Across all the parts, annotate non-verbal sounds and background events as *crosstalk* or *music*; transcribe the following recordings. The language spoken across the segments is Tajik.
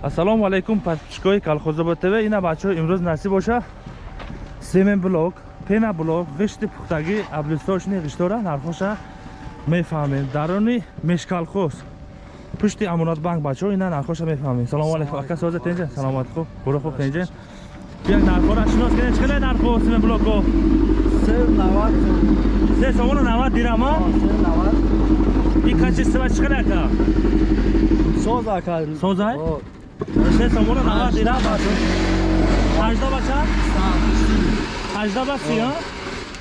ассалому алайкум подписчикои колхозобод тв. Ина бачаҳо имрӯз насиб боша. Семен блок пена блок ғишти пухтагӣ аблистошни ғиштора нархоша. Мефаҳмем. Дарони мешкалхоз. Пушти амонатбанк бачаҳо ина нархоша мефаҳмем. Салому алайкум ака соза тенҷа саломат хуб. Буро хуб тенҷа биyak нархора шинос кунед. Чӣ қадар нархо семен блоко се сомону навад дирама и качества чӣ қадар ка созай се сомону навад дирам ҳажда бача? Ҳажда ба си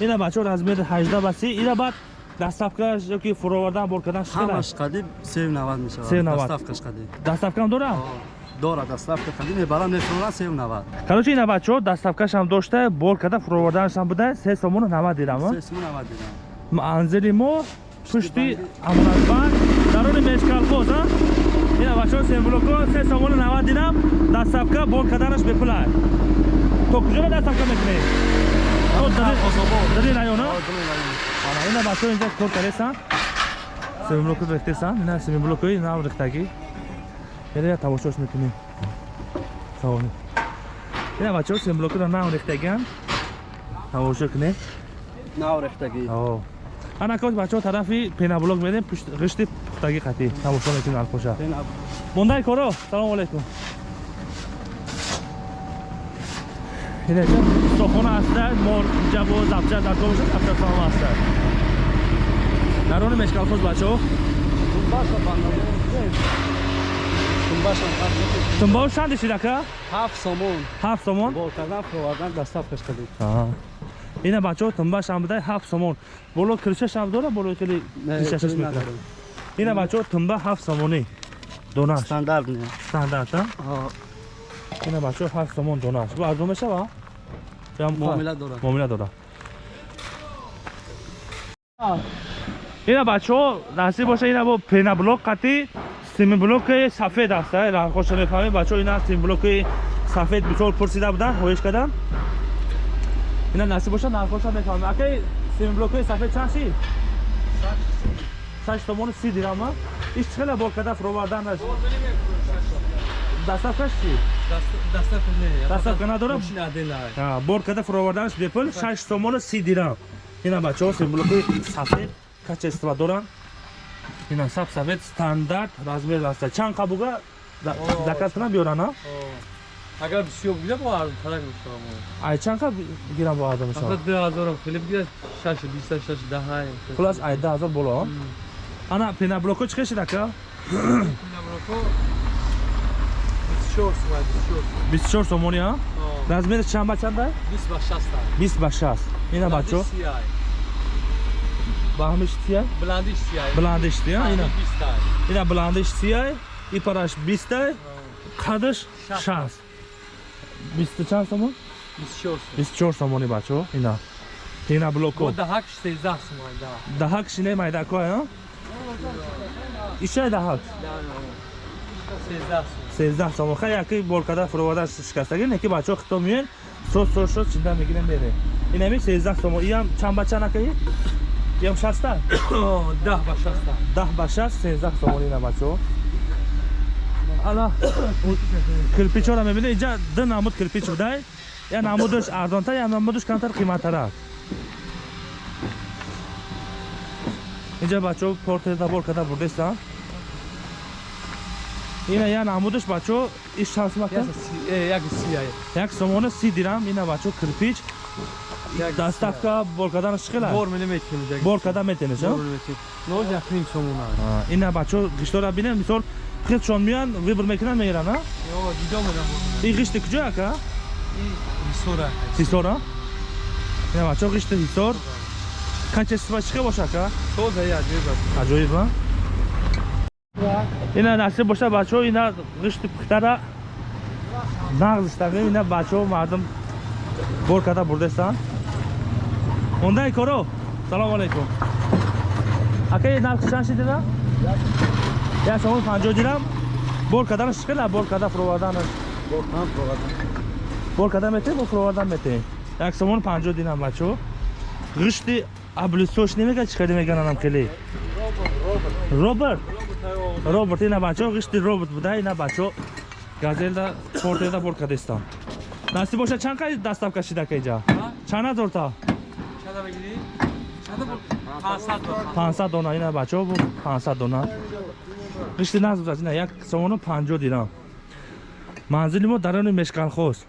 ина бачаҳо размери ҳажда ба си ина баъд дастафкаш ёки фуровардан бор кардан ҳамаш қадим 790 мешавад. 790. Доставкаш қадим. дастафкам дора? Дора доставка қадим. Мебарам мефурорад 790. короче ина бачаҳо дастафкашам дошта бор карда фуроварданашам буда се сомону навад дирам 790 дирам. манзили мо пушти амонатбанк дарони мешкалхоз ина бачаҳо семблоко се сомону навад дирам дастафка бор карданаш бепулай. То куҷоро дастафка мекунед? Дари района ана ина бачаҳо инҷа кор кардесан семблоко рехтесан. Ина семблокои нав рехтагӣ. Я тамошош мекунем. Савони ина бачаҳо семблокоро нав рехтагиан тамошо кунед? Нав рехтагӣ. Оо. ана кос бачаҳо тарафи пенаблок медем ғишти пухтагӣ қатӣ тамошо мекунем алхоша Пена мондаи коро. Салому алайкум стохона аста мор ҷабо запча зарко бошад автосалом аста дарони мешкалхоз бачаҳо тумбао шанди шидака 7 сомон. ҳафт сомон? Кардан фурордан доставкаш қадим. ина бачаҳо тумбашам буда ҳафт сомон. Боло кришашам дора боло хеле кришашаш мекунад ина бачаҳо тумба ҳафт сомонӣ донаш. Стандарт не. стандарт а ина бачаҳо ҳафт сомон донаш. Бу арзон мешава? Муомила дора. муомила дора ина бачаҳо насиб боша ина бо пенаблок қатӣ симиблоки сафед аст рангхоша мефаҳмед бачаҳо ина симиблоки сафед бисёр пурсида буданд хоҳиш кардан ина насиб боша нархоша мефаҳмед. Акай симиблоки сафед чанд ши шаш томони си дирама. Иш чӣ хеле бокада фироварданаш дастафкаш чи? Дастафка надора боркада фироварданаш бепул шаш томони си дирам. Ина бачаҳо симблокҳои сафед кача истифода доранд? Ина саб сафед стандарт размер аста чанд қабуга заказ кунам биёрана агар бисёр буда бо арзонтарак мешавам ай чанд қаб гирам бо арзон мешавам ду ҳазорам. Хеле бигирад шаш бисташ шаш даҳ хулас ай даҳ ҳазор боло ана пеноблоко чӣ хеши така пеноблоко 24 сомони а? Размери чанда чанда 20 ба 6 20 ба 6 ина бачо? ба ҳамиш сия бландиш сия бландиш сия ина? ина бландиш сия и параш 20 қадаш? 6 20 чанд сомон 24 24 сомони бачо. Ина. Пеноблоко даҳакш 13 сомон даҳакш не майдако а? ишаи даҳак сездаҳ сол ха яки болкада фуроводаш шикастагӣ. Неки бачаҳо хито миёен сот сол шод чинда мегирем берем инами сездаҳ сомо иам чанд бача накаи иам шаста? *coughs* Даҳ ба шаста. Даҳ ба шаст сездаҳ сомон ина бачаҳо. Ана кирпичҳоро мебинед. Инҷа ду намуд кирпич будай я намудаш арзонтар я намудаш камтар қиматтар аст Necə Bakı, Portoda, Borkada buradaysan. Yine yani Amuduş Bakı, iş şansı bakın. Yak e, siyah. Yak somonu si diram, yine Bakı, kırpiç. Dastavka Borkadan çıkılar. Bor milimetrinecek. Borkadan metrinecek. Bor milimetrin. Ne olacak kim somona? Yine Bakı, kışlara binen misal Kırç olmayan, vibr mekinen mi giren ha? Yok, gidiyor mu lan bu? İyi kıştı kucak ha? İyi, hisora. Hisora? Ne var, çok işte качествочка бошака тозаи аҷоиб аст аҷоиба ина насиб боша бачаҳо ина ғишти пухтара нағзистагӣ ина бачаҳо мардум бор карда бурдаистанд ондаи коро салому алайкум акаи нархи чанд шидира як сомон панҷоҳ дирам бор карданаш чӣ қила бор карда фуроварданаш бор карда метӣ бо фуровардан метӣ як сомон панҷоҳ дирам бачаҳо ғишти аблистош немега чӣ хеле мегананам хеле? Роберт. Роберт. Ина бачаҳо ғишти роберт буда ина бачаҳо газелда чортеда бор кадестам насиб боша чанд қай дастав кашида кайҷа чанд ҳазорта 500 дона. 500 дона ина бачаҳо бу 500 дона. Ришти назб зад ина як сомону 50 дирам манзили мо дарони мешкалхоз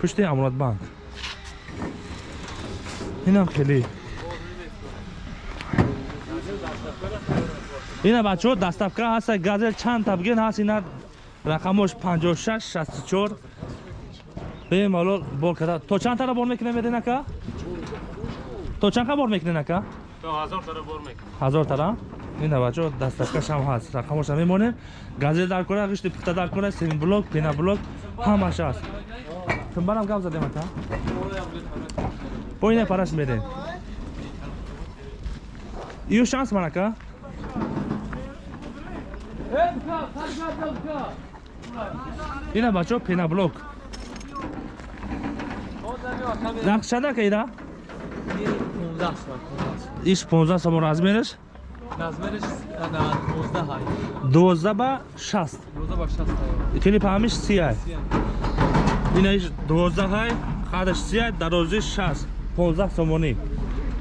пушти амуродбанк инам хеле ина бачаҳо даставка ҳаста. Газел чанд табген ҳаст. Ина рақамош 56 64 бемалол бор када то чанд тара бор мекунем меден ака то чанд қа бор мекунен ака ҳазор тара ин бачо дастафкаш ҳам ҳаст. Рақамоша мемонем. Газел дар кора ғишти пухта дар кора семи блок пена блок ҳамаш ҳаст. Тумбарам гап задем ака бо ине параш медем иё шанс ман ака ина бачо пена блок нақш чанда ка ина 15 сом. иш 15 сомон размераш Размериш ана 12 ҳай. 12 ба 60 12 ба 60 ҳай. клип ҳамиш сия ина иш 12 ҳай қадаш сия дарозиш 60 15 сомонӣ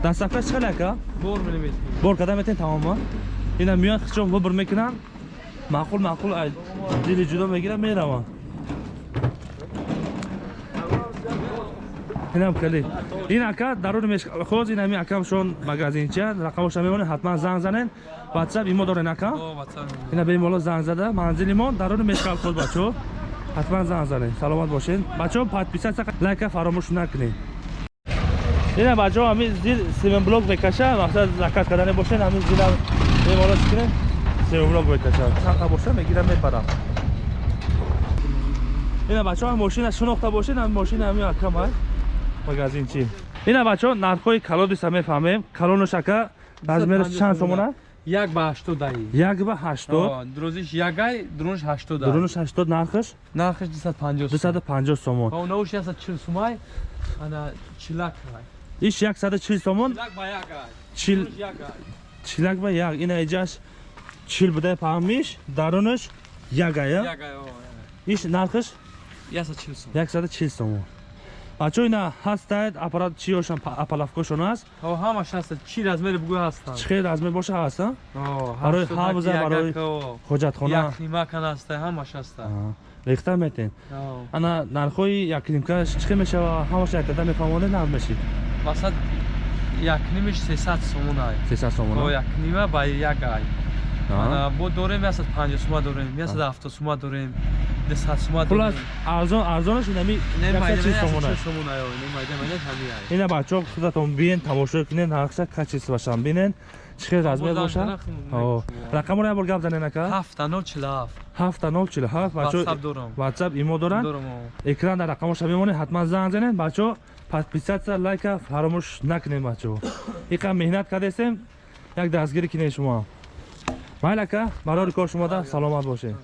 дастафкаш чиқадар ака Бор милиметр. бор када метен тамома ина миён хичон вубр мекунан маъқул маъқул ай дили ҷудо мегирам мераван инам кали ин ака даруни мешхоз ин ами акамшон магазинча рақамоша мемонед ҳатман занг занен ватсап имо дорен ака? О, ватсан. ина бемоло занг зада. Манзили мо даруни мешкалхоз бачо. ҳатман занг занед. Саломат бошед. Бачо подписатсия лайка фаромӯш накунед ина бачо ами зир семен блок бекаша мақсад закат кардане бошед ами зира бемоло чикунем семен блок бекаша чанқа боша мегирам мепарам ина бачо ами мошина шинохта бошед ами мошина ами акамай магазинчи ина бачо нархҳои калодиса мефаҳмем калонош ака размераш чанд сомона Як ба 80 дай. як ба ҳаштод О, Друзиш ягай, друнш 80 дай. дурунош ҳаштод нархаш Нархиш 250. дусаду панҷоҳ сомон О, науш яса 40 сумай. Ана чилак ҳай. Иш яксаду чил сомон Чилак ба чил чилак як ина иҷаш чил будай паҳмиш дарунаш ягая Ягай, о. иш нархаш Яса 40 сум. яксаду чил сомон бачо ина ҳастаед аппарат чиёшон апалавкошон аст ҳамаш ҳаст. Чи размери бугӯ ҳастанд. чӣ хел размер боша ҳаст барои 80 ҳавза, барои о. ҳоҷатхона Як нима кан аст, ҳамаш аст. Рехта метен О. ана нархҳои якнимкаш чӣ мешава ҳамаш якдада мефаҳмонед нав мешид Масад як нимиш 300 сомон ай. сесад О, сомон як нима ба як ай. Бо дорем ясад 50 сума дорем, ясад 70 сума дорем, 200 сума хулас дорем. арзон арзонаш инами Не майда, яксад чил ясад сомон 40 аст сомон ай. Майда, майда ҳами ай. ина бачаҳо худатон биен тамошо кунен ҳақша качис башам бинен чӣ хел размер боша О, рақамро ябор гап занен ака Ҳафта нол чилаф. ҳафта нол чил ҳафт WhatsApp бачо дорам. ватсап имо доранд Дорам. о. экран дар рақамоша мемонед ҳатман занг занед бачо подписатсия лайка фаромӯш накунед бачо иқа меҳнат кардесем як дастгирӣ кинед шумо майл ака барори кор шумода саломат бошед